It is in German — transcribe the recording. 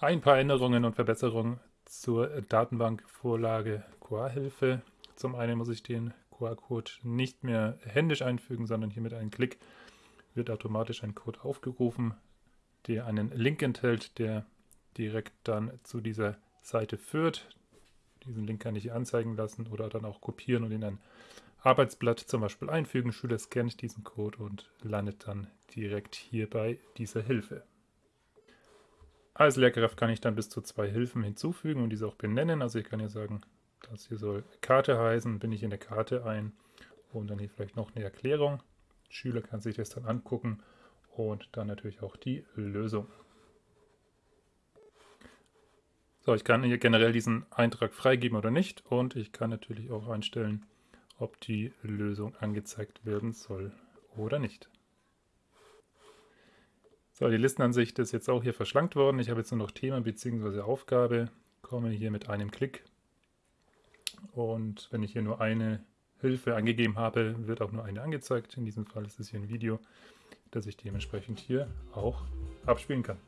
Ein paar Änderungen und Verbesserungen zur Datenbankvorlage QA-Hilfe. Zum einen muss ich den QR-Code nicht mehr händisch einfügen, sondern hier mit einem Klick wird automatisch ein Code aufgerufen, der einen Link enthält, der direkt dann zu dieser Seite führt. Diesen Link kann ich hier anzeigen lassen oder dann auch kopieren und in ein Arbeitsblatt zum Beispiel einfügen. Schüler scannt diesen Code und landet dann direkt hier bei dieser Hilfe. Als Lehrkraft kann ich dann bis zu zwei Hilfen hinzufügen und diese auch benennen. Also ich kann hier sagen, das hier soll Karte heißen, bin ich in der Karte ein und dann hier vielleicht noch eine Erklärung. Schüler kann sich das dann angucken und dann natürlich auch die Lösung. So, ich kann hier generell diesen Eintrag freigeben oder nicht und ich kann natürlich auch einstellen, ob die Lösung angezeigt werden soll oder nicht. So, die Listenansicht ist jetzt auch hier verschlankt worden. Ich habe jetzt nur noch Thema bzw. Aufgabe, komme hier mit einem Klick und wenn ich hier nur eine Hilfe angegeben habe, wird auch nur eine angezeigt. In diesem Fall ist es hier ein Video, das ich dementsprechend hier auch abspielen kann.